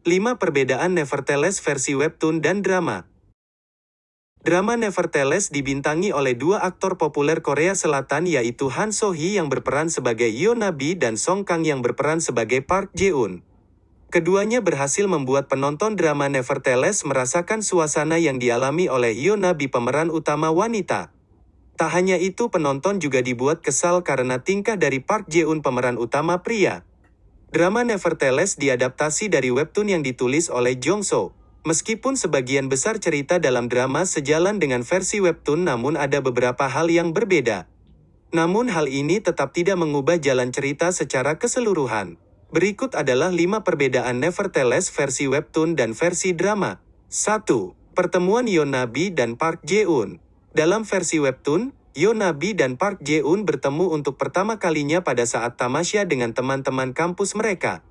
5 perbedaan Nevertheless versi webtoon dan drama. Drama Nevertheless dibintangi oleh dua aktor populer Korea Selatan yaitu Han So Hee yang berperan sebagai Yo Nabi dan Song Kang yang berperan sebagai Park Jae-un. Keduanya berhasil membuat penonton drama Nevertheless merasakan suasana yang dialami oleh Yo Nabi pemeran utama wanita. Tak hanya itu penonton juga dibuat kesal karena tingkah dari Park Jae-un pemeran utama pria. Drama Nevertheless diadaptasi dari webtoon yang ditulis oleh Jong So. Meskipun sebagian besar cerita dalam drama sejalan dengan versi webtoon namun ada beberapa hal yang berbeda. Namun hal ini tetap tidak mengubah jalan cerita secara keseluruhan. Berikut adalah 5 perbedaan Nevertheless versi webtoon dan versi drama. 1. Pertemuan Yonabi dan Park Jae-un. Dalam versi webtoon, Yonabi dan Park Jae-un bertemu untuk pertama kalinya pada saat tamasya dengan teman-teman kampus mereka.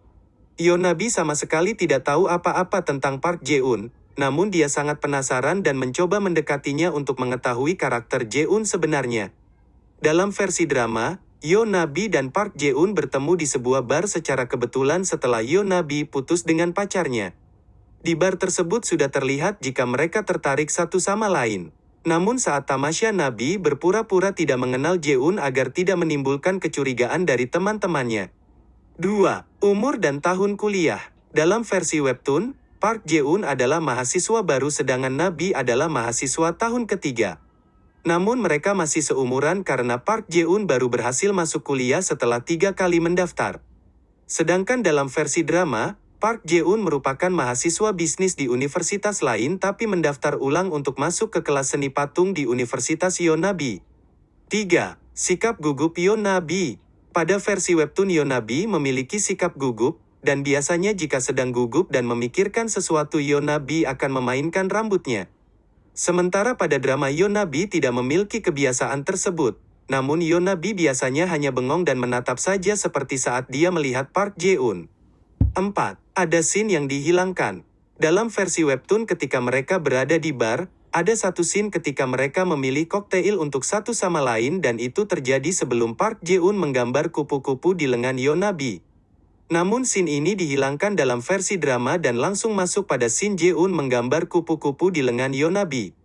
Yonabi sama sekali tidak tahu apa-apa tentang Park Jae-un, namun dia sangat penasaran dan mencoba mendekatinya untuk mengetahui karakter Jae-un sebenarnya. Dalam versi drama, Yonabi dan Park Jae-un bertemu di sebuah bar secara kebetulan setelah Yonabi putus dengan pacarnya. Di bar tersebut sudah terlihat jika mereka tertarik satu sama lain. Namun saat tamasya Nabi berpura-pura tidak mengenal Jae-un agar tidak menimbulkan kecurigaan dari teman-temannya. 2. Umur dan tahun kuliah. Dalam versi webtoon, Park Jae-un adalah mahasiswa baru sedangkan Nabi adalah mahasiswa tahun ketiga. Namun mereka masih seumuran karena Park Jae-un baru berhasil masuk kuliah setelah tiga kali mendaftar. Sedangkan dalam versi drama, Park Jae-un merupakan mahasiswa bisnis di universitas lain tapi mendaftar ulang untuk masuk ke kelas seni patung di Universitas Yonabi. 3. Sikap gugup Yonabi pada versi webtoon Yonabi memiliki sikap gugup, dan biasanya jika sedang gugup dan memikirkan sesuatu Yonabi akan memainkan rambutnya. Sementara pada drama Yonabi tidak memiliki kebiasaan tersebut, namun Yonabi biasanya hanya bengong dan menatap saja seperti saat dia melihat Park Jae-un. 4. Ada scene yang dihilangkan. Dalam versi webtoon ketika mereka berada di bar, ada satu scene ketika mereka memilih koktail untuk satu sama lain dan itu terjadi sebelum Park Jae-un menggambar kupu-kupu di lengan Yonabi. Namun scene ini dihilangkan dalam versi drama dan langsung masuk pada scene Jae-un menggambar kupu-kupu di lengan Yonabi.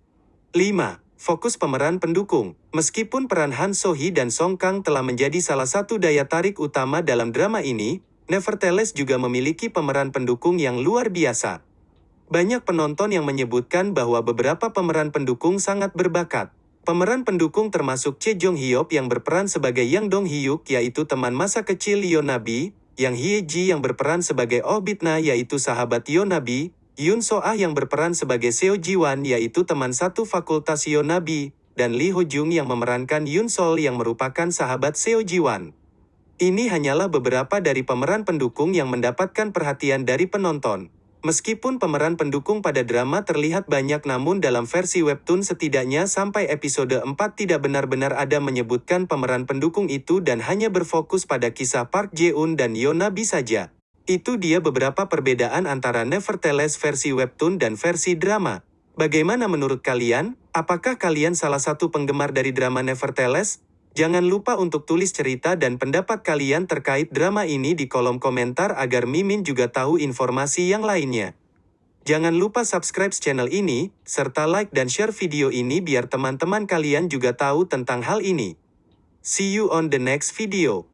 5. Fokus pemeran pendukung. Meskipun peran Han So-hee dan Song Kang telah menjadi salah satu daya tarik utama dalam drama ini, Nevertheless juga memiliki pemeran pendukung yang luar biasa. Banyak penonton yang menyebutkan bahwa beberapa pemeran pendukung sangat berbakat. Pemeran pendukung termasuk Che Jong Hyuk yang berperan sebagai Yang Dong Hyuk yaitu teman masa kecil Yonabi, Yang Hye Ji yang berperan sebagai Oh Bitna yaitu sahabat Yonabi, Yun So Ah yang berperan sebagai Seo Ji Wan yaitu teman satu fakultas Yonabi, dan Lee Ho Jung yang memerankan Yun Sol yang merupakan sahabat Seo Ji Wan. Ini hanyalah beberapa dari pemeran pendukung yang mendapatkan perhatian dari penonton. Meskipun pemeran pendukung pada drama terlihat banyak namun dalam versi webtoon setidaknya sampai episode 4 tidak benar-benar ada menyebutkan pemeran pendukung itu dan hanya berfokus pada kisah Park Jae-un dan Yonabi saja. Itu dia beberapa perbedaan antara Nevertheless versi webtoon dan versi drama. Bagaimana menurut kalian? Apakah kalian salah satu penggemar dari drama Nevertheless? Jangan lupa untuk tulis cerita dan pendapat kalian terkait drama ini di kolom komentar agar Mimin juga tahu informasi yang lainnya. Jangan lupa subscribe channel ini, serta like dan share video ini biar teman-teman kalian juga tahu tentang hal ini. See you on the next video.